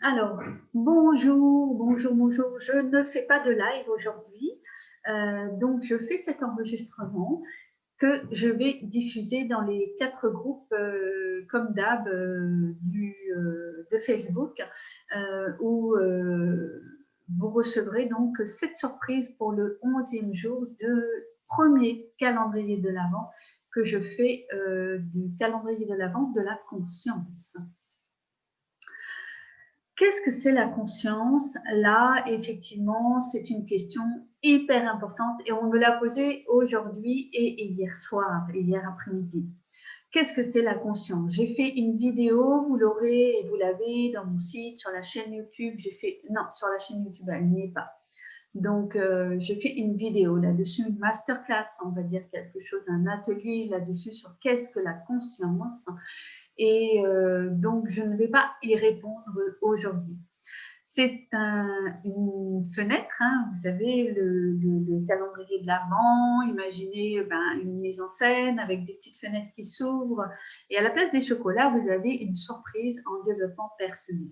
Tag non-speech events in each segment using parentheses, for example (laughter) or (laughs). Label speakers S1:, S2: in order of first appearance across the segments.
S1: Alors, bonjour, bonjour, bonjour. Je ne fais pas de live aujourd'hui, euh, donc je fais cet enregistrement que je vais diffuser dans les quatre groupes, euh, comme d'hab, euh, de Facebook, où vous recevrez donc cette surprise pour le 11e jour de premier calendrier de l'Avent que je fais du calendrier de l'Avent de la conscience. Qu'est-ce que c'est la conscience? Là, effectivement, c'est une question hyper importante et on me l'a posée aujourd'hui et hier soir, hier après-midi. Qu'est-ce que c'est la conscience? J'ai fait une vidéo, vous l'aurez et vous l'avez dans mon site, sur la chaîne YouTube. J'ai fait non, sur la chaîne YouTube, elle n'y est pas. Donc, euh, j'ai fait une vidéo là-dessus, une masterclass, on va dire quelque chose, un atelier là-dessus sur qu'est-ce que la conscience? Et euh, donc, je ne vais pas y répondre aujourd'hui. C'est une fenêtre, hein, vous avez le, calendrier de l'Avent, imaginez ben, une mise en scène avec des petites fenêtres qui s'ouvrent. Et à la place des chocolats, vous avez une surprise en développement personnel.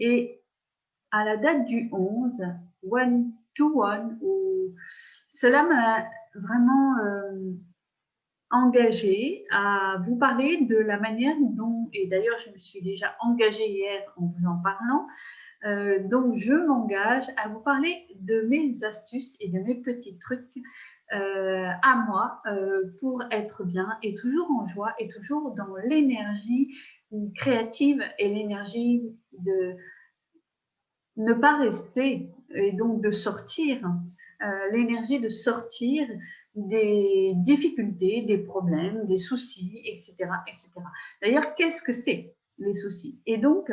S1: Et à la date du 11, one to one, cela m'a vraiment euh, engagée à vous parler de la manière dont, et d'ailleurs je me suis déjà engagée hier en vous en parlant, euh, donc je m'engage à vous parler de mes astuces et de mes petits trucs euh, à moi euh, pour être bien et toujours en joie et toujours dans l'énergie créative et l'énergie de ne pas rester et donc de sortir, l'énergie de sortir des difficultés, des problèmes, des soucis, etc. etc. D'ailleurs, qu'est-ce que c'est les soucis? Et donc,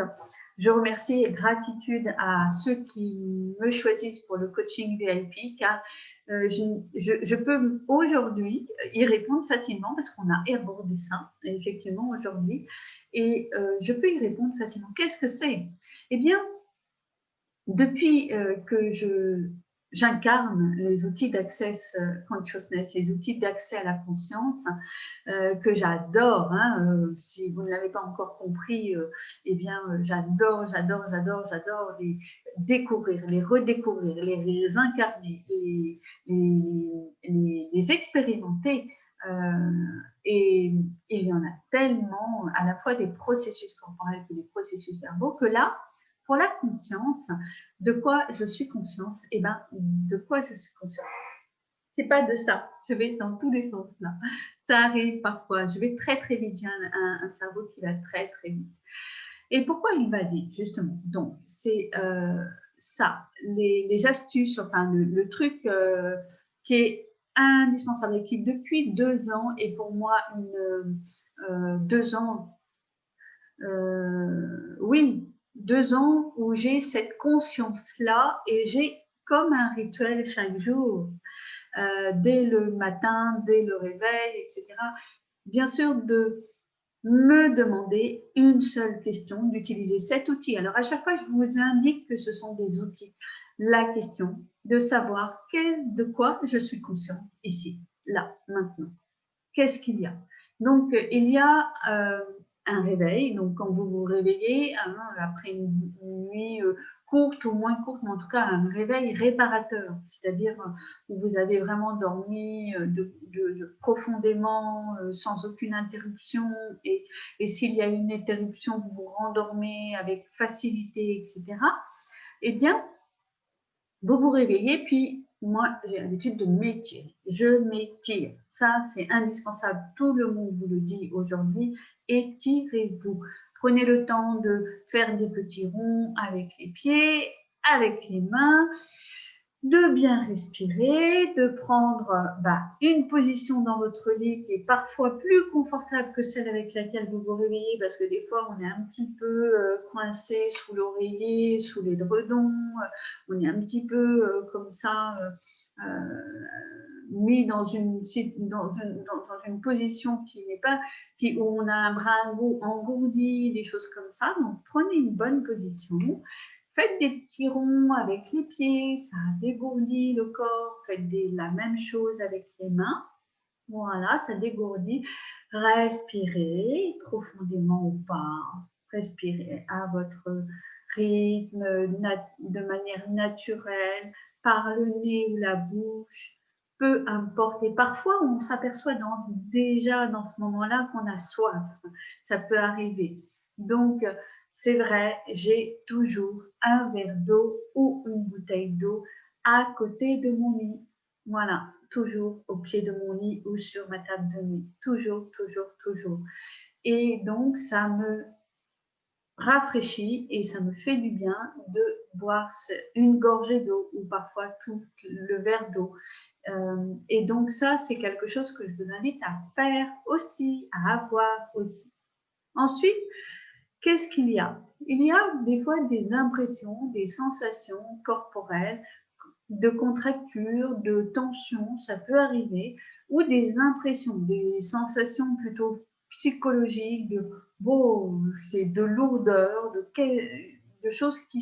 S1: je remercie et gratitude à ceux qui me choisissent pour le coaching VIP car euh, je, peux aujourd'hui y répondre facilement parce qu'on a abordé ça effectivement aujourd'hui et euh, je peux y répondre facilement. Qu'est-ce que c'est? Eh bien, depuis euh, que je j'incarne les outils d'accès euh, consciousness, les outils d'accès à la conscience euh, que j'adore. Hein, euh, si vous ne l'avez pas encore compris, eh bien, j'adore, j'adore, j'adore, j'adore les découvrir, les redécouvrir, les, incarner, les, les, expérimenter. et, et, il y en a tellement, à la fois des processus corporels que des processus verbaux, que là, pour la conscience, de quoi je suis conscience Eh bien, de quoi je suis consciente C'est pas de ça. Je vais dans tous les sens là. Ça arrive parfois. Je vais très très vite. J'ai un, cerveau qui va très très vite. Et pourquoi il va vite justement? Donc, c'est euh, ça, les, astuces, enfin le, truc euh, qui est indispensable et qui depuis deux ans est pour moi une euh, deux ans. oui, deux ans où j'ai cette conscience-là et j'ai comme un rituel chaque jour, euh, dès le matin, dès le réveil, etc. Bien sûr, de me demander une seule question, d'utiliser cet outil. Alors, à chaque fois, je vous indique que ce sont des outils. La question de savoir de quoi je suis conscient ici, là, maintenant. Qu'est-ce qu'il y a? Donc, il y a euh, un réveil. Donc, quand vous vous réveillez, hein, après une, nuit euh, courte ou moins courte, mais en tout cas un réveil réparateur, c'est-à-dire euh, où vous avez vraiment dormi euh, profondément, sans aucune interruption, et, et s'il y a une interruption, vous vous rendormez avec facilité, etc. Eh bien, vous vous réveillez, puis moi, j'ai l'habitude de m'étirer. Je m'étire. Ça, c'est indispensable. Tout le monde vous le dit aujourd'hui étirez-vous. Prenez le temps de faire des petits ronds avec les pieds, avec les mains, de bien respirer, de prendre bah, une position dans votre lit qui est parfois plus confortable que celle avec laquelle vous vous réveillez parce que des fois on est un petit peu euh, coincé sous l'oreiller, sous les dredons, on est un petit peu euh, comme ça euh, mis dans une, dans dans une position qui n'est pas, qui, où on a un bras engourdi, des choses comme ça. Donc prenez une bonne position. Faites des petits ronds avec les pieds, ça dégourdit le corps. Faites la même chose avec les mains. Voilà, ça dégourdit. Respirez profondément ou pas. respirez à votre rythme, de manière naturelle, par le nez ou la bouche, peu importe. Et parfois, on s'aperçoit déjà dans ce moment-là qu'on a soif. Ça peut arriver. Donc, c'est vrai, j'ai toujours un verre d'eau ou une bouteille d'eau à côté de mon lit. Voilà, toujours au pied de mon lit ou sur ma table de nuit. Toujours, toujours, toujours. Et donc, ça me rafraîchit et ça me fait du bien de boire une gorgée d'eau ou parfois tout le verre d'eau. Euh, et donc ça, c'est quelque chose que je vous invite à faire aussi, à avoir aussi. Ensuite, qu'est-ce qu'il y a? Il y a des fois des impressions, des sensations corporelles de contracture, de tension, ça peut arriver, ou des impressions, des sensations plutôt psychologiques, de c'est de lourdeur, de, choses qui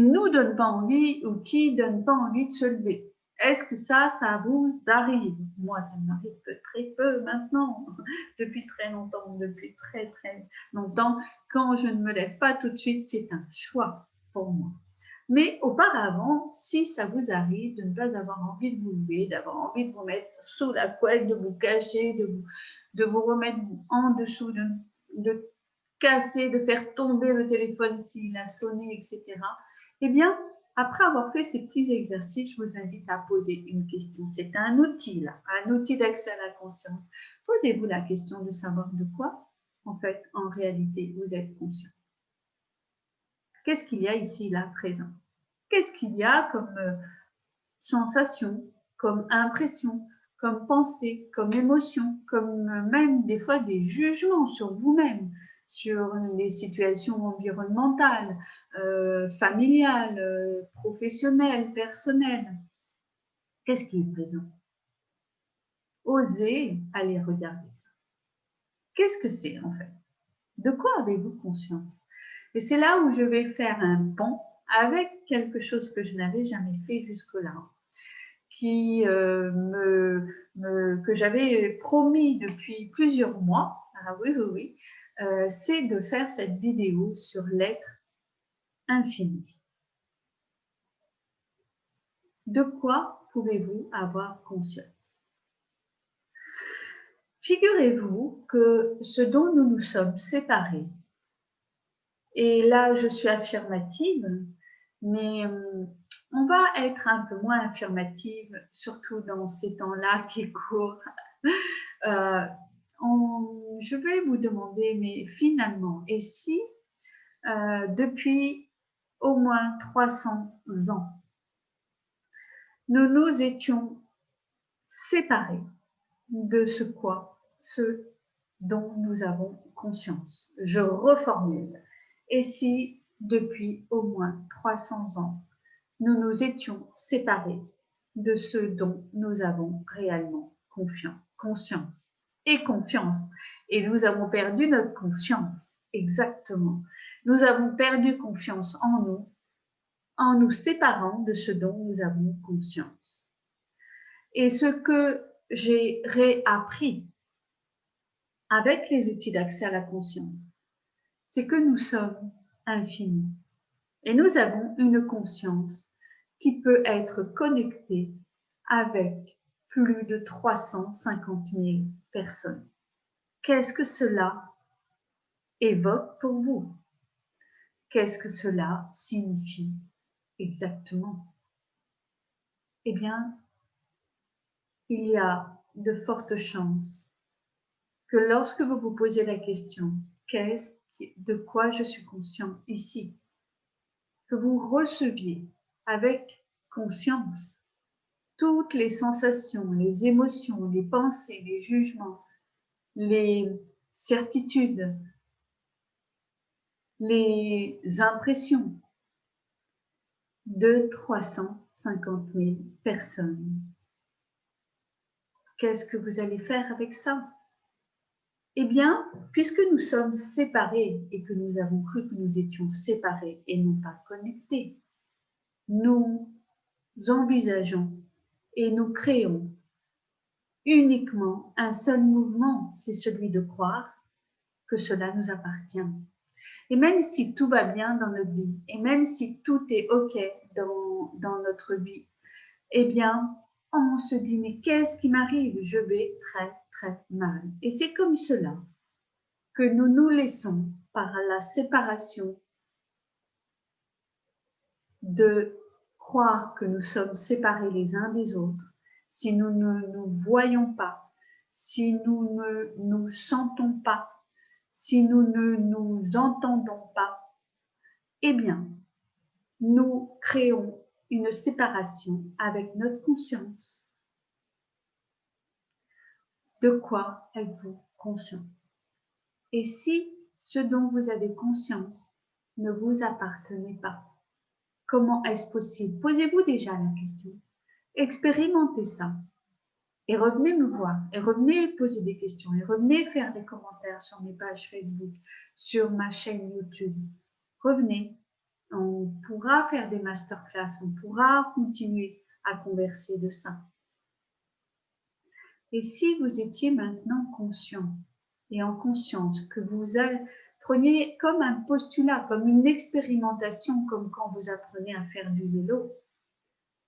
S1: ne nous donnent pas envie ou qui ne donnent pas envie de se lever. Est-ce que ça, ça vous arrive? Moi, ça m'arrive que très peu maintenant, (laughs) depuis très longtemps, depuis très très longtemps. Quand je ne me lève pas tout de suite, c'est un choix pour moi. Mais auparavant, si ça vous arrive de ne pas avoir envie de vous lever, d'avoir envie de vous mettre sous la couette, de vous cacher, de vous, remettre en dessous, de, de casser, de faire tomber le téléphone s'il a sonné, etc. Eh bien, après avoir fait ces petits exercices, je vous invite à poser une question. C'est un outil, un outil d'accès à la conscience. Posez-vous la question de savoir de quoi, en fait, en réalité, vous êtes conscient. Qu'est-ce qu'il y a ici, là, présent? Qu'est-ce qu'il y a comme euh, sensation, comme impression, comme pensée, comme émotion, comme euh, même des fois des jugements sur vous-même, sur les situations environnementales, euh, familiales, euh, professionnelles, personnelles. Qu'est-ce qui est présent? Osez aller regarder ça. Qu'est-ce que c'est en fait? De quoi avez-vous conscience? Et c'est là où je vais faire un pont avec quelque chose que je n'avais jamais fait jusque-là euh, que j'avais promis depuis plusieurs mois, ah oui, oui, oui, euh, c'est de faire cette vidéo sur l'être infini. De quoi pouvez-vous avoir conscience? Figurez-vous que ce dont nous nous sommes séparés, et là je suis affirmative, mais euh, on va être un peu moins affirmative, surtout dans ces temps-là qui courent. Euh, je vais vous demander, mais finalement, et si euh, depuis au moins 300 ans, nous nous étions séparés de ce quoi, ce dont nous avons conscience. Je reformule. Et si depuis au moins 300 ans, nous nous étions séparés de ce dont nous avons réellement conscience et confiance. Et nous avons perdu notre confiance, exactement. Nous avons perdu confiance en nous en nous séparant de ce dont nous avons conscience. Et ce que j'ai réappris avec les outils d'accès à la conscience, c'est que nous sommes infinis et nous avons une conscience qui peut être connectée avec plus de 350 000 personnes. Qu'est-ce que cela évoque pour vous? Qu'est-ce que cela signifie exactement? Eh bien, il y a de fortes chances que lorsque vous vous posez la question « qu'est-ce de quoi je suis conscient ici ?» que vous receviez avec conscience toutes les sensations, les émotions, les pensées, les jugements, les certitudes, les impressions de 350 000 personnes. Qu'est-ce que vous allez faire avec ça? Eh bien, puisque nous sommes séparés et que nous avons cru que nous étions séparés et non pas connectés, nous envisageons et nous créons uniquement un seul mouvement, c'est celui de croire que cela nous appartient. Et même si tout va bien dans notre vie, et même si tout est OK dans, dans notre vie, eh bien, on se dit, mais qu'est-ce qui m'arrive? Je vais très, très mal. Et c'est comme cela que nous nous laissons par la séparation de croire que nous sommes séparés les uns des autres, si nous ne nous voyons pas, si nous ne nous sentons pas, si nous ne nous entendons pas, eh bien, nous créons une séparation avec notre conscience. De quoi êtes-vous conscient? Et si ce dont vous avez conscience ne vous appartenait pas? Comment est-ce possible? Posez-vous déjà la question. Expérimentez ça. Et revenez me voir. Et revenez poser des questions. Et revenez faire des commentaires sur mes pages Facebook, sur ma chaîne YouTube. Revenez. On pourra faire des masterclass. On pourra continuer à converser de ça. Et si vous étiez maintenant conscient et en conscience que vous allez Prenez comme un postulat, comme une expérimentation, comme quand vous apprenez à faire du vélo,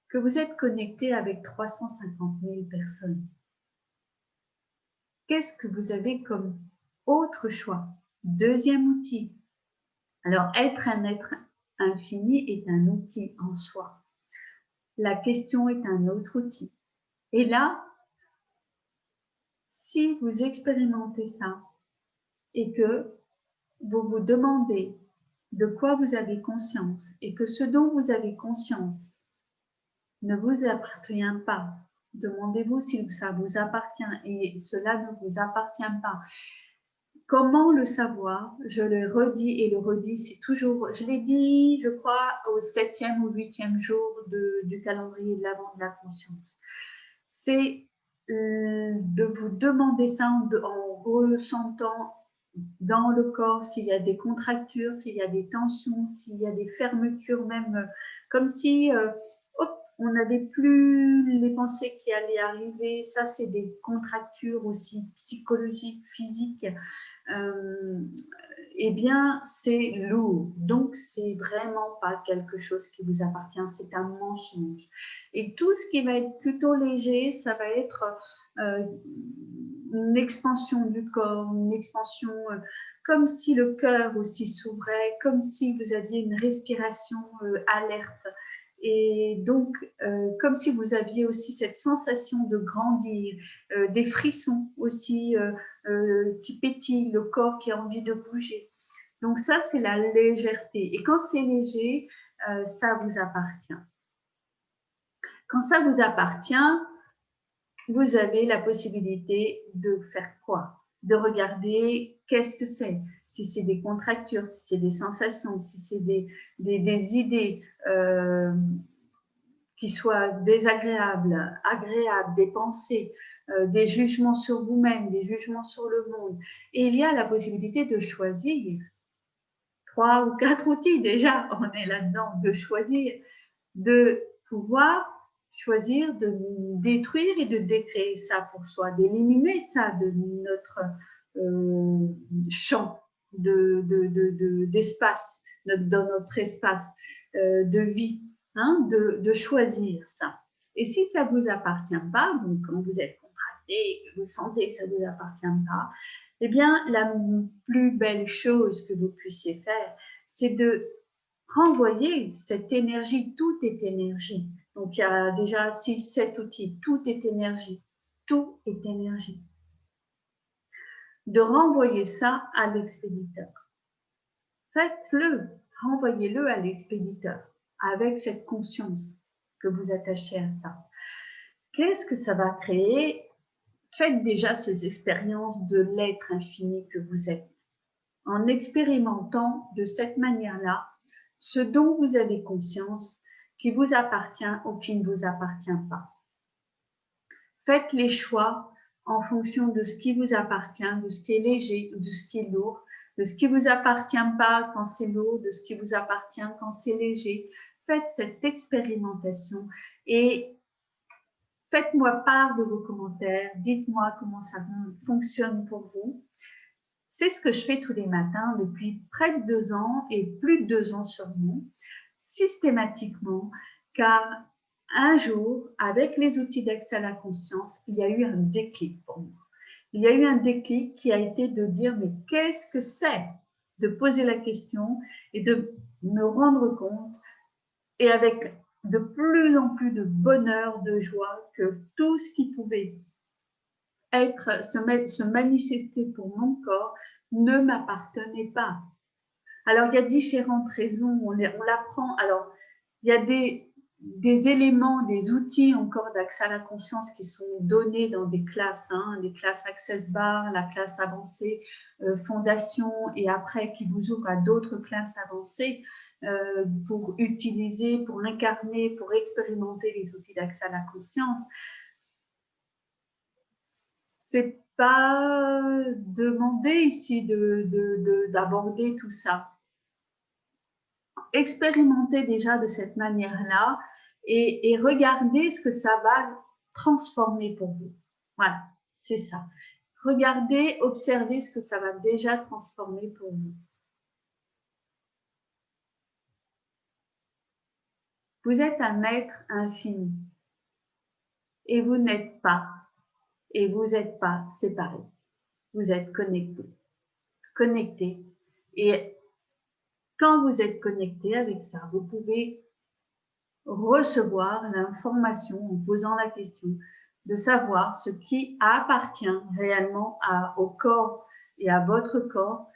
S1: que vous êtes connecté avec 350 000 personnes. Qu'est-ce que vous avez comme autre choix? Deuxième outil. Alors, être un être infini est un outil en soi. La question est un autre outil. Et là, si vous expérimentez ça et que vous vous demandez de quoi vous avez conscience et que ce dont vous avez conscience ne vous appartient pas, demandez-vous si ça vous appartient et cela ne vous appartient pas. Comment le savoir? Je le redis et le redis, c'est toujours, je l'ai dit, je crois, au septième ou huitième jour du calendrier de l'avant de la conscience. C'est euh, de vous demander ça en, en ressentant dans le corps, s'il y a des contractures, s'il y a des tensions, s'il y a des fermetures, même euh, comme si euh, on n'avait plus les pensées qui allaient arriver. Ça, c'est des contractures aussi psychologiques, physiques. Euh, eh bien, c'est lourd. Donc, c'est vraiment pas quelque chose qui vous appartient. C'est un mensonge. Et tout ce qui va être plutôt léger, ça va être une expansion du corps, une expansion euh, comme si le cœur aussi s'ouvrait, comme si vous aviez une respiration euh, alerte. Et donc, euh, comme si vous aviez aussi cette sensation de grandir, des frissons aussi qui pétillent, le corps qui a envie de bouger. Donc ça, c'est la légèreté. Et quand c'est léger, ça vous appartient. Quand ça vous appartient, vous avez la possibilité de faire quoi? De regarder qu'est-ce que c'est. Si c'est des contractures, si c'est des sensations, si c'est des, des, idées euh, qui soient désagréables, agréables, des pensées, euh, des jugements sur vous-même, des jugements sur le monde. Et il y a la possibilité de choisir trois ou quatre outils déjà, on est là-dedans, de choisir, de pouvoir choisir de détruire et de décréer ça pour soi, d'éliminer ça de notre euh, champ d'espace, de, de, dans notre espace euh, de vie, hein, de, choisir ça. Et si ça ne vous appartient pas, donc quand vous êtes contracté vous sentez que ça ne vous appartient pas, eh bien, la plus belle chose que vous puissiez faire, c'est de renvoyer cette énergie, tout est énergie, donc, il y a déjà 6, 7 outils. Tout est énergie. Tout est énergie. De renvoyer ça à l'expéditeur. Faites-le, renvoyez-le à l'expéditeur avec cette conscience que vous attachez à ça. Qu'est-ce que ça va créer? Faites déjà ces expériences de l'être infini que vous êtes en expérimentant de cette manière-là ce dont vous avez conscience qui vous appartient ou qui ne vous appartient pas. Faites les choix en fonction de ce qui vous appartient, de ce qui est léger ou de ce qui est lourd, de ce qui vous appartient pas quand c'est lourd, de ce qui vous appartient quand c'est léger. Faites cette expérimentation et faites-moi part de vos commentaires. Dites-moi comment ça fonctionne pour vous. C'est ce que je fais tous les matins depuis près de deux ans et plus de deux ans sur moi, systématiquement, car un jour, avec les outils d'accès à la conscience, il y a eu un déclic pour moi. Il y a eu un déclic qui a été de dire, mais qu'est-ce que c'est De poser la question et de me rendre compte, et avec de plus en plus de bonheur, de joie, que tout ce qui pouvait être, se, manifester pour mon corps ne m'appartenait pas. Alors, il y a différentes raisons, on, l'apprend. Alors, il y a des, éléments, des outils encore d'accès à la conscience qui sont donnés dans des classes, hein, des classes Access Bar, la classe avancée, euh, Fondation, et après qui vous ouvrent à d'autres classes avancées euh, pour utiliser, pour incarner, pour expérimenter les outils d'accès à la conscience. C'est pas demandé ici d'aborder de, tout ça expérimentez déjà de cette manière-là et, et regardez ce que ça va transformer pour vous. Voilà, c'est ça. Regardez, observez ce que ça va déjà transformer pour vous. Vous êtes un être infini et vous n'êtes pas et vous n'êtes pas séparés. Vous êtes connectés. Connectés. Et quand vous êtes connecté avec ça, vous pouvez recevoir l'information en posant la question de savoir ce qui appartient réellement au corps et à votre corps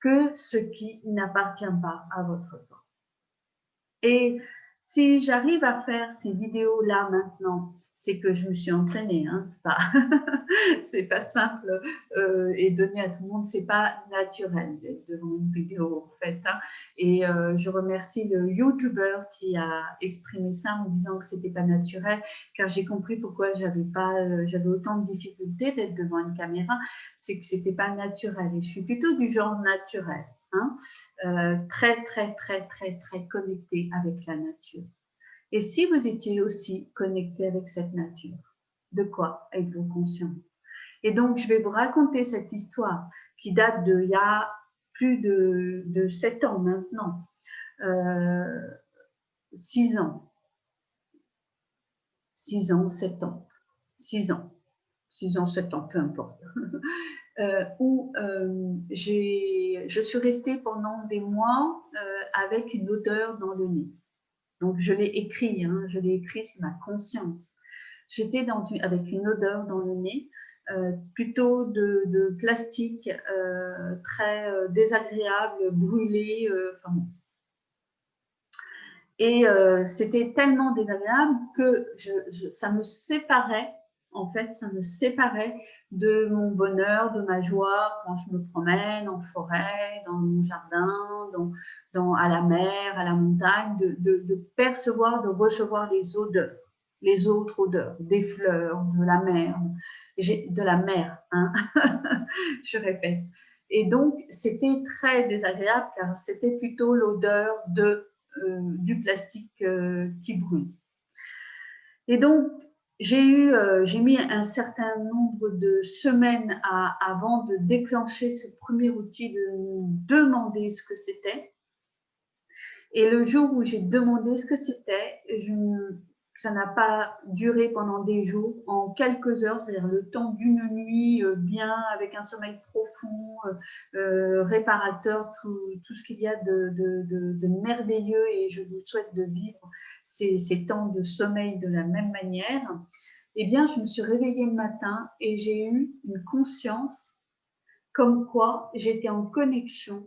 S1: que ce qui n'appartient pas à votre corps. Et si j'arrive à faire ces vidéos-là maintenant c'est que je me suis entraînée. Hein, c'est pas, (laughs) c'est pas simple euh, et donné à tout le monde, c'est pas naturel d'être devant une vidéo en fait. Hein. Et euh, je remercie le YouTuber qui a exprimé ça en disant que c'était pas naturel, car j'ai compris pourquoi j'avais pas, euh, j'avais autant de difficultés d'être devant une caméra, c'est que c'était pas naturel. Et je suis plutôt du genre naturel, hein, très très très très très connecté avec la nature. Et si vous étiez aussi connecté avec cette nature, de quoi êtes-vous conscient? Et donc, je vais vous raconter cette histoire qui date de il y a plus de, de 7 ans maintenant, euh, 6 ans, 6 ans, 7 ans, 6 ans, 6 ans, 7 ans, peu importe, (laughs) euh, où euh, je suis restée pendant des mois euh, avec une odeur dans le nez. Donc, je l'ai écrit, hein, je l'ai écrit, c'est ma conscience. J'étais avec une odeur dans le nez, euh, plutôt de, plastique euh, très euh, désagréable, brûlé. Et c'était tellement désagréable que ça me séparait, en fait, ça me séparait de mon bonheur, de ma joie quand je me promène en forêt, dans mon jardin, à la mer, à la montagne, de, percevoir, de recevoir les odeurs, les autres odeurs, des fleurs, de la mer, de la mer, hein (laughs) je répète. Et donc, c'était très désagréable car c'était plutôt l'odeur de, euh, du plastique euh, qui brûle. Et donc, j'ai eu, euh, j'ai mis un certain nombre de semaines avant de déclencher ce premier outil, de demander ce que c'était. Et le jour où j'ai demandé ce que c'était, ça n'a pas duré pendant des jours, en quelques heures, c'est-à-dire le temps d'une nuit euh, bien, avec un sommeil profond, euh, réparateur, tout, ce qu'il y a de, merveilleux et je vous souhaite de vivre ces, temps de sommeil de la même manière, eh bien, je me suis réveillée le matin et j'ai eu une conscience comme quoi j'étais en connexion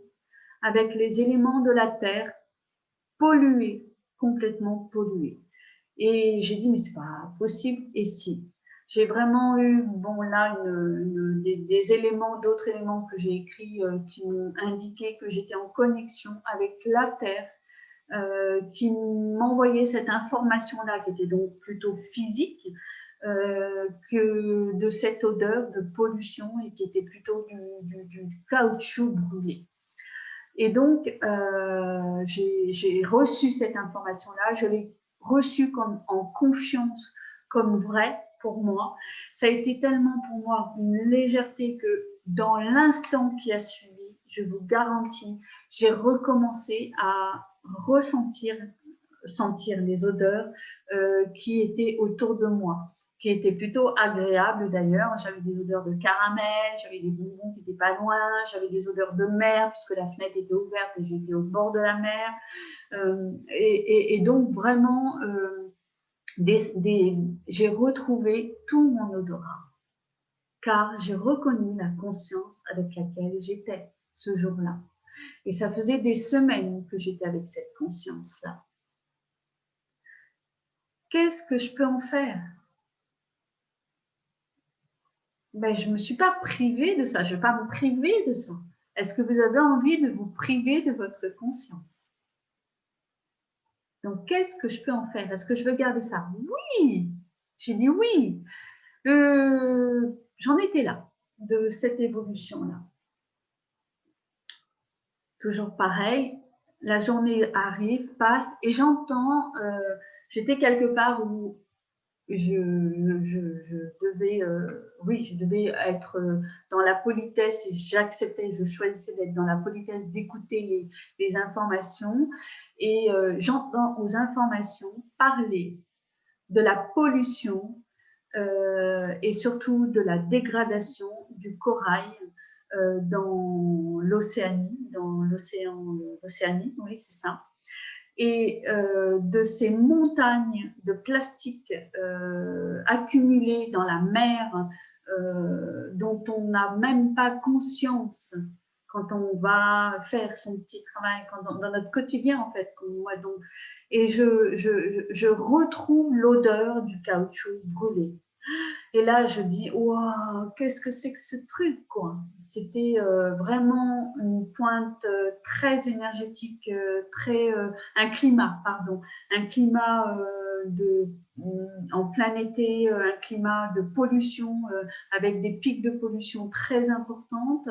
S1: avec les éléments de la Terre pollués, complètement pollués. Et j'ai dit, mais c'est pas possible. Et si? J'ai vraiment eu, bon là, des, éléments, d'autres éléments que j'ai écrits euh, qui m'ont indiqué que j'étais en connexion avec la Terre, euh, qui m'envoyait cette information-là, qui était donc plutôt physique, euh, que de cette odeur de pollution et qui était plutôt du, caoutchouc brûlé. Et donc, j'ai reçu cette information-là, je l'ai reçue comme, en confiance, comme vraie pour moi. Ça a été tellement pour moi une légèreté que dans l'instant qui a suivi, je vous garantis, j'ai recommencé à ressentir sentir les odeurs euh, qui étaient autour de moi, qui étaient plutôt agréables d'ailleurs. J'avais des odeurs de caramel, j'avais des bonbons qui n'étaient pas loin, j'avais des odeurs de mer puisque la fenêtre était ouverte et j'étais au bord de la mer. Euh, et, donc vraiment, euh, j'ai retrouvé tout mon odorat car j'ai reconnu la conscience avec laquelle j'étais ce jour-là. Et ça faisait des semaines que j'étais avec cette conscience-là. Qu'est-ce que je peux en faire? Ben, Je ne me suis pas privée de ça, je ne vais pas me priver de ça. Est-ce que vous avez envie de vous priver de votre conscience? Donc, qu'est-ce que je peux en faire? Est-ce que je veux garder ça? Oui J'ai dit oui. Euh, j'en étais là, de cette évolution-là. Toujours pareil, la journée arrive, passe, et j'entends euh, j'étais quelque part où je, devais, euh, oui, je devais être euh, dans la politesse et j'acceptais, je choisissais d'être dans la politesse, d'écouter les, informations. Et euh, j'entends aux informations parler de la pollution et surtout de la dégradation du corail dans l'Océanie, dans l'océan, l'Océanie, oui, c'est ça et euh, de ces montagnes de plastique euh, accumulées dans la mer euh, dont on n'a même pas conscience quand on va faire son petit travail, dans notre quotidien en fait. Et je, je retrouve l'odeur du caoutchouc brûlé. Et là, je dis, waouh, qu'est-ce que c'est que ce truc, quoi C'était euh, vraiment une pointe euh, très énergétique, euh, très un climat, pardon, un climat de en plein été, un climat de pollution avec des pics de pollution très importantes.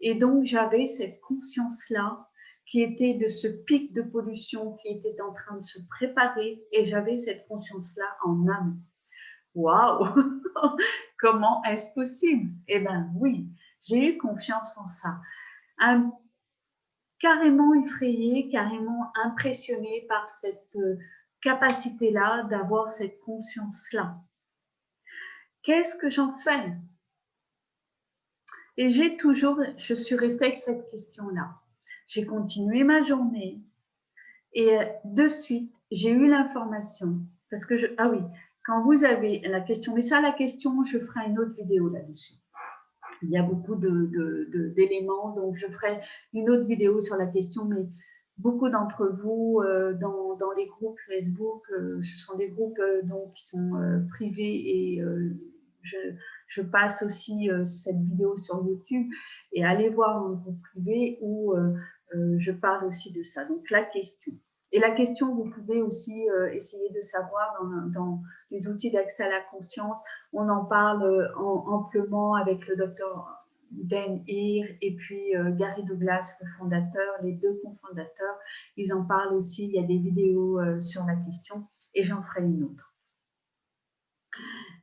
S1: Et donc, j'avais cette conscience-là qui était de ce pic de pollution qui était en train de se préparer et j'avais cette conscience-là en âme. Waouh (laughs) Comment est-ce possible? Eh bien oui, j'ai eu confiance en ça. carrément effrayée, carrément impressionnée par cette euh, capacité-là d'avoir cette conscience-là. Qu'est-ce que j'en fais? Et j'ai toujours, je suis restée avec cette question-là. J'ai continué ma journée et euh, de suite, j'ai eu l'information parce que je, ah oui, quand vous avez la question, mais ça, la question, je ferai une autre vidéo là-dessus. Il y a beaucoup d'éléments, donc je ferai une autre vidéo sur la question, mais beaucoup d'entre vous euh, dans, les groupes Facebook, euh, ce sont des groupes euh, donc, qui sont privés et je, je, passe aussi cette vidéo sur YouTube et allez voir un groupe privé où je parle aussi de ça. Donc la question. Et la question, vous pouvez aussi euh, essayer de savoir dans, les outils d'accès à la conscience, on en parle euh, amplement avec le docteur Dan Heer et puis euh, Gary Douglas, le fondateur, les deux cofondateurs. Ils en parlent aussi, il y a des vidéos sur la question et j'en ferai une autre.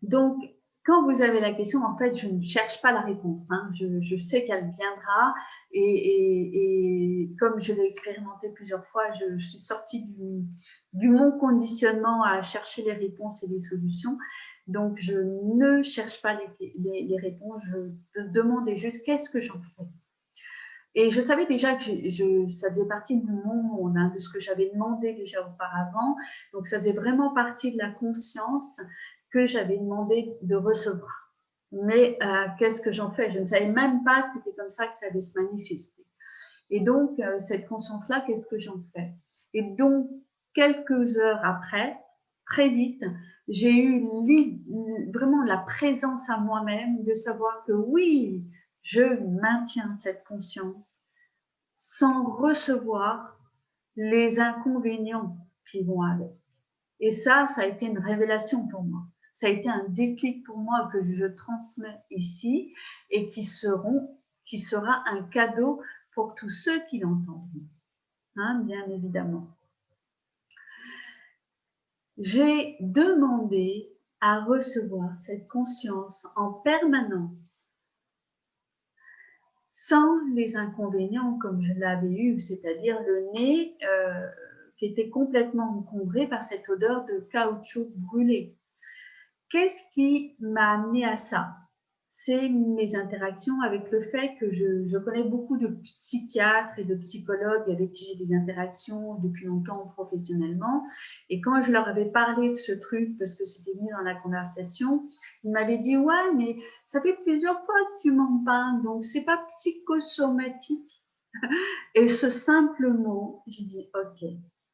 S1: Donc, quand vous avez la question, en fait, je ne cherche pas la réponse. Hein. Je, sais qu'elle viendra et, comme je l'ai expérimenté plusieurs fois, je, suis sortie du, mon conditionnement à chercher les réponses et les solutions. Donc, je ne cherche pas les, réponses, je demande juste qu'est-ce que j'en fais. Et je savais déjà que ça faisait partie de mon monde, hein, de ce que j'avais demandé déjà auparavant. Donc, ça faisait vraiment partie de la conscience que j'avais demandé de recevoir. Mais euh, qu'est-ce que j'en fais? Je ne savais même pas que c'était comme ça que ça allait se manifester. Et donc, euh, cette conscience-là, qu'est-ce que j'en fais? Et donc, quelques heures après, très vite, j'ai eu vraiment la présence à moi-même de savoir que oui, je maintiens cette conscience sans recevoir les inconvénients qui vont avec. Et ça, ça a été une révélation pour moi ça a été un déclic pour moi que je transmets ici et qui, sera un cadeau pour tous ceux qui l'entendent, hein, bien évidemment. J'ai demandé à recevoir cette conscience en permanence sans les inconvénients comme je l'avais eu, c'est-à-dire le nez euh, qui était complètement encombré par cette odeur de caoutchouc brûlé. Qu'est-ce qui m'a amené à ça? C'est mes interactions avec le fait que je, connais beaucoup de psychiatres et de psychologues avec qui j'ai des interactions depuis longtemps professionnellement. Et quand je leur avais parlé de ce truc, parce que c'était mis dans la conversation, ils m'avaient dit Ouais, mais ça fait plusieurs fois que tu m'en parles, donc c'est pas psychosomatique. (laughs) Et ce simple mot, j'ai dit Ok,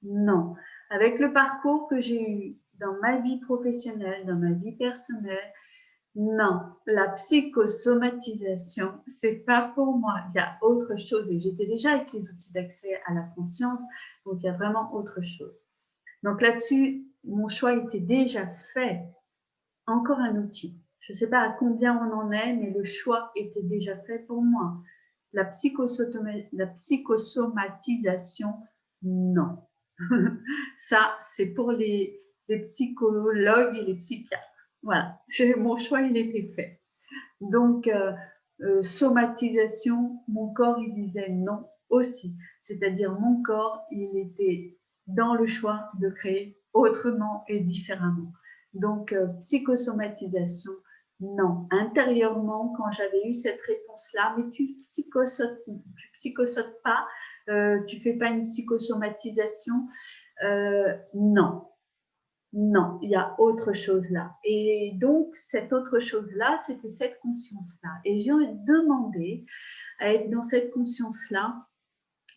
S1: non. Avec le parcours que j'ai eu dans ma vie professionnelle, dans ma vie personnelle, non, la psychosomatisation, c'est pas pour moi. Il y a autre chose. Et j'étais déjà avec les outils d'accès à la conscience, donc il y a vraiment autre chose. Donc là-dessus, mon choix était déjà fait. Encore un outil. Je ne sais pas à combien on en est, mais le choix était déjà fait pour moi. La, la psychosomatisation, non. (laughs) Ça, c'est pour les, les psychologues et les psychiatres. Voilà, mon choix, il était fait. Donc, euh, euh, somatisation, mon corps, il disait non aussi. C'est-à-dire, mon corps, il était dans le choix de créer autrement et différemment. Donc, euh, psychosomatisation, non. Intérieurement, quand j'avais eu cette réponse-là, mais tu psychosotes, tu psychosotes pas, tu fais pas une psychosomatisation, non. Non, il y a autre chose là. Et donc, cette autre chose-là, c'était cette conscience-là. Et j'ai demandé à être dans cette conscience-là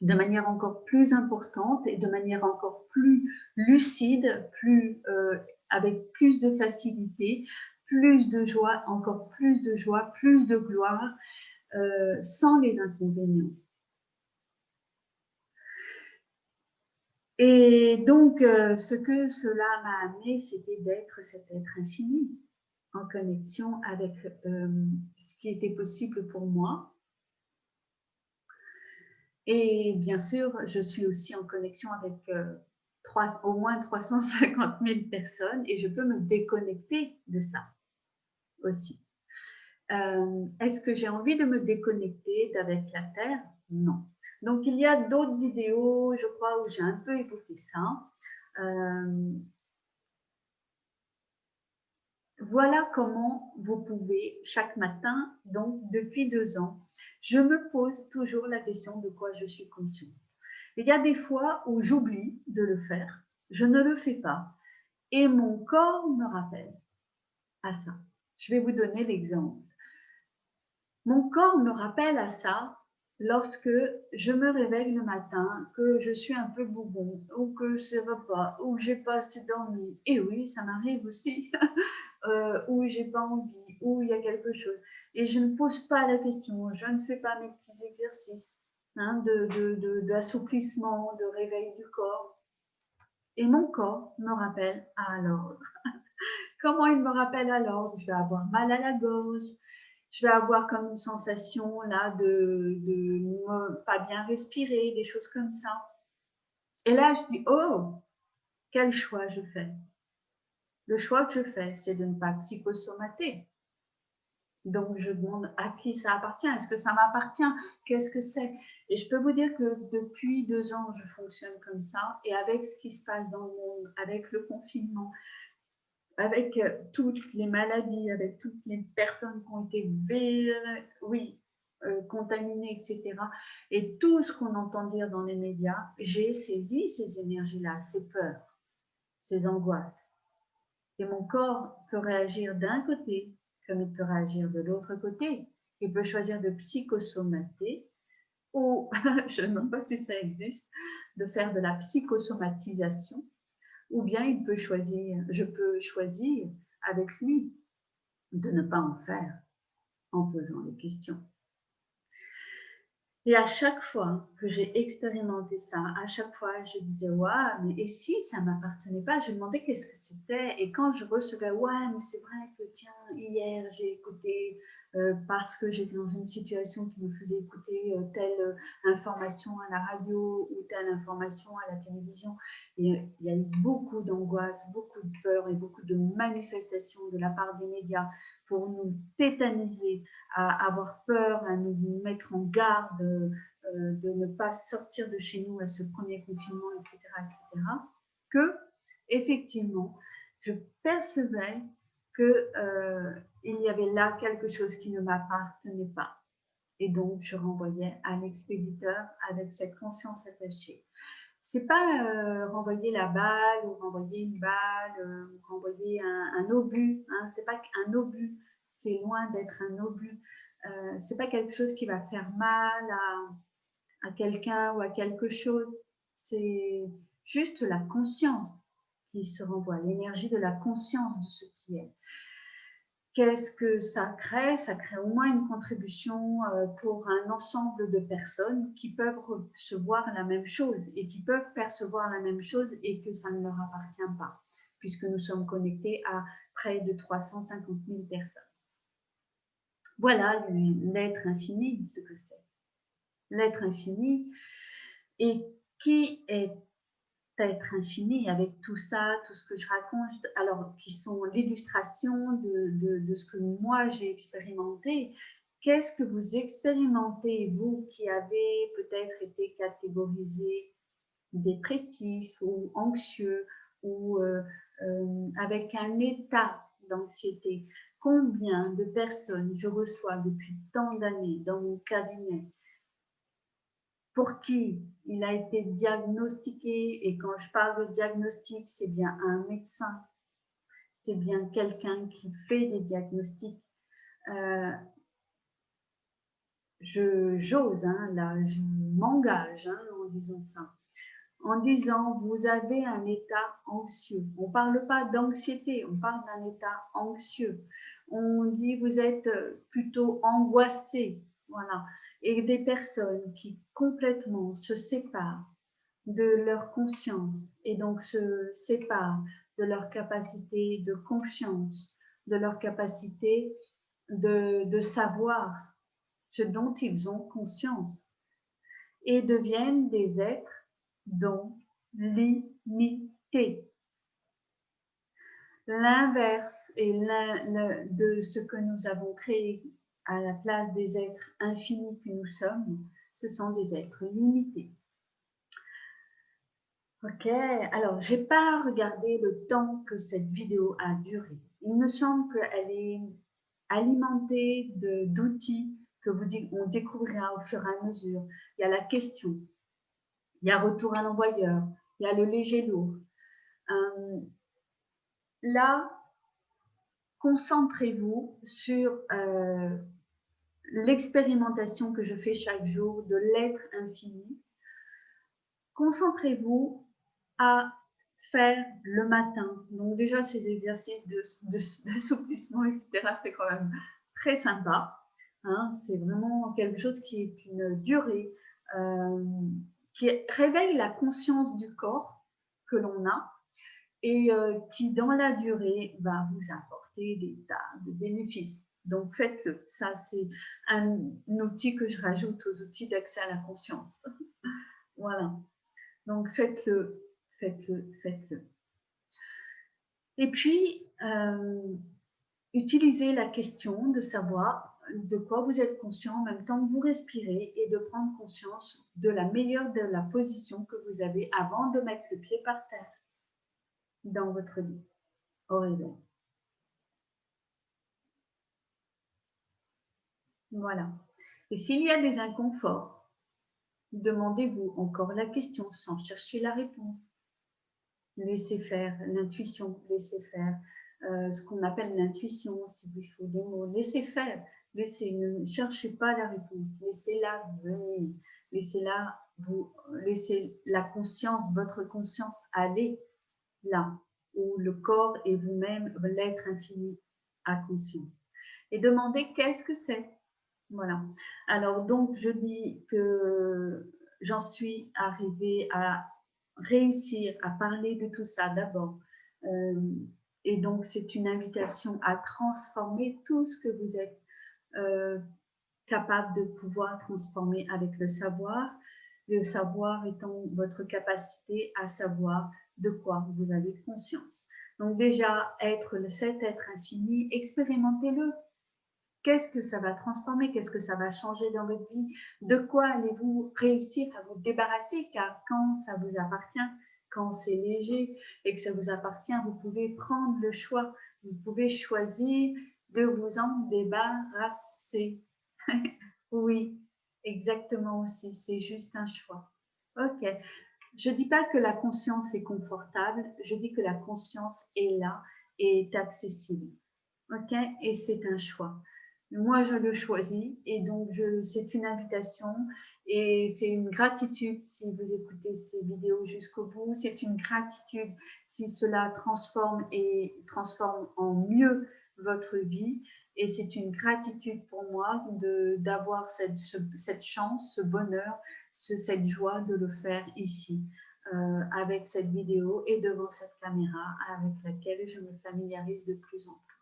S1: de manière encore plus importante et de manière encore plus lucide, plus, euh, avec plus de facilité, plus de joie, encore plus de joie, plus de gloire, euh, sans les inconvénients. Et donc, euh, ce que cela m'a amené, c'était d'être cet être infini en connexion avec euh, ce qui était possible pour moi. Et bien sûr, je suis aussi en connexion avec euh, au moins 350 000 personnes et je peux me déconnecter de ça aussi. Est-ce que j'ai envie de me déconnecter d'avec la Terre? Non. Donc, il y a d'autres vidéos, je crois, où j'ai un peu évoqué ça. Euh, voilà comment vous pouvez chaque matin, donc depuis deux ans, je me pose toujours la question de quoi je suis consciente. Il y a des fois où j'oublie de le faire, je ne le fais pas, et mon corps me rappelle à ça. Je vais vous donner l'exemple. Mon corps me rappelle à ça lorsque je me réveille le matin, que je suis un peu bougon, ou que ça va pas, ou que j'ai pas assez dormi. Et oui, ça m'arrive aussi, (laughs) euh, ou j'ai pas envie, ou il y a quelque chose. Et je ne pose pas la question, je ne fais pas mes petits exercices hein, d'assouplissement, de, de, réveil du corps. Et mon corps me rappelle à l'ordre. (laughs) Comment il me rappelle à l'ordre? Je vais avoir mal à la gorge, je vais avoir comme une sensation là de, de pas bien respirer, des choses comme ça. Et là, je dis, oh, quel choix je fais Le choix que je fais, c'est de ne pas psychosomater. Donc, je demande à qui ça appartient. Est-ce que ça m'appartient? Qu'est-ce que c'est? Et je peux vous dire que depuis deux ans, je fonctionne comme ça. Et avec ce qui se passe dans le monde, avec le confinement, avec euh, toutes les maladies, avec toutes les personnes qui ont été oui, euh, contaminées, etc. Et tout ce qu'on entend dire dans les médias, j'ai saisi ces énergies-là, ces peurs, ces angoisses. Et mon corps peut réagir d'un côté comme il peut réagir de l'autre côté. Il peut choisir de psychosomater ou, (laughs) je ne sais même pas si ça existe, de faire de la psychosomatisation ou bien il peut choisir, je peux choisir avec lui de ne pas en faire en posant les questions. Et à chaque fois que j'ai expérimenté ça, à chaque fois, je disais, ouais, mais et si ça ne m'appartenait pas Je demandais qu'est-ce que c'était. Et quand je recevais, ouais, mais c'est vrai que, tiens, hier, j'ai écouté parce que j'étais dans une situation qui me faisait écouter euh, telle information à la radio ou telle information à la télévision. Et il y a eu beaucoup d'angoisse, beaucoup de peur et beaucoup de manifestations de la part des médias pour nous tétaniser, à avoir peur, à nous mettre en garde, de ne pas sortir de chez nous à ce premier confinement, etc., etc., que effectivement, je percevais euh, y avait là quelque chose qui ne m'appartenait pas. Et donc, je renvoyais à l'expéditeur avec cette conscience attachée. C'est pas euh, renvoyer la balle ou renvoyer une balle, euh, ou renvoyer un, obus. Hein, c'est pas un obus. C'est loin d'être un obus. Euh, c'est pas quelque chose qui va faire mal à, à quelqu'un ou à quelque chose. C'est juste la conscience qui se renvoie, l'énergie de la conscience de ce qui est. Qu'est-ce que ça crée? Ça crée au moins une contribution euh, pour un ensemble de personnes qui peuvent recevoir la même chose et qui peuvent percevoir la même chose et que ça ne leur appartient pas, puisque nous sommes connectés à près de 350 000 personnes. Voilà l'être infini, ce que c'est. L'être infini et qui est être infini avec tout ça, tout ce que je raconte, alors qui sont l'illustration de, de, ce que moi j'ai expérimenté. Qu'est-ce que vous expérimentez, vous qui avez peut-être été catégorisé dépressif ou anxieux ou euh, euh, avec un état d'anxiété? Combien de personnes je reçois depuis tant d'années dans mon cabinet pour qui il a été diagnostiqué, et quand je parle de diagnostic, c'est bien un médecin, c'est bien quelqu'un qui fait des diagnostics. Euh, je j'ose, hein, là, je m'engage hein, en disant ça. En disant, vous avez un état anxieux. On ne parle pas d'anxiété, on parle d'un état anxieux. On dit, vous êtes plutôt angoissé, voilà. Et des personnes qui complètement se séparent de leur conscience et donc se séparent de leur capacité de confiance, de leur capacité de, de savoir ce dont ils ont conscience et deviennent des êtres dont limités. L'inverse de ce que nous avons créé à la place des êtres infinis que nous sommes, ce sont des êtres limités. Ok, alors j'ai pas regardé le temps que cette vidéo a duré. Il me semble qu'elle est alimentée d'outils que vous on découvrira au fur et à mesure. Il y a la question, il y a retour à l'envoyeur, il y a le léger lourd. Euh, là, concentrez-vous sur euh, l'expérimentation que je fais chaque jour de l'être infini. Concentrez-vous à faire le matin. Donc déjà, ces exercices d'assouplissement, etc., c'est quand même très sympa. Hein. c'est vraiment quelque chose qui est une durée, euh, qui réveille la conscience du corps que l'on a et euh, qui, dans la durée, va vous apporter des tas de bénéfices. Donc faites-le. Ça, c'est un, outil que je rajoute aux outils d'accès à la conscience. (laughs) voilà. Donc faites-le, faites-le, faites-le. Et puis, euh, utilisez la question de savoir de quoi vous êtes conscient en même temps que vous respirez et de prendre conscience de la meilleure de la position que vous avez avant de mettre le pied par terre dans votre lit au réveil. Voilà. Et s'il y a des inconforts, demandez-vous encore la question sans chercher la réponse. Laissez faire l'intuition, laissez faire euh, ce qu'on appelle l'intuition, si vous faut des mots. Laissez faire, laissez, ne cherchez pas la réponse, laissez-la venir, laissez-la vous, laissez la conscience, votre conscience aller là où le corps et vous-même, l'être infini, a conscience. Et demandez qu'est-ce que c'est? Voilà. Alors, donc, je dis que j'en suis arrivée à réussir à parler de tout ça d'abord. Euh, et donc, c'est une invitation à transformer tout ce que vous êtes euh, capable de pouvoir transformer avec le savoir. Le savoir étant votre capacité à savoir de quoi vous avez conscience. Donc déjà, être cet être infini, expérimentez-le. Qu'est-ce que ça va transformer? Qu'est-ce que ça va changer dans votre vie? De quoi allez-vous réussir à vous débarrasser? Car quand ça vous appartient, quand c'est léger et que ça vous appartient, vous pouvez prendre le choix. Vous pouvez choisir de vous en débarrasser. (laughs) oui, exactement aussi. C'est juste un choix. Ok. Je ne dis pas que la conscience est confortable. Je dis que la conscience est là et est accessible. Ok? Et c'est un choix. Moi, je le choisis et donc c'est une invitation et c'est une gratitude si vous écoutez ces vidéos jusqu'au bout. C'est une gratitude si cela transforme et transforme en mieux votre vie. Et c'est une gratitude pour moi d'avoir cette, chance, ce bonheur, cette joie de le faire ici euh, avec cette vidéo et devant cette caméra avec laquelle je me familiarise de plus en plus.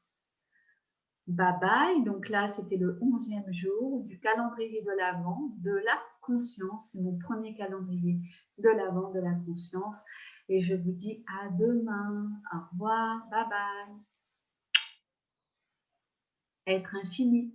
S1: Bye bye. Donc là, c'était le 11e jour du calendrier de l'Avent de la conscience. C'est mon premier calendrier de l'Avent de la conscience. Et je vous dis à demain. Au revoir. Bye bye. Être infini.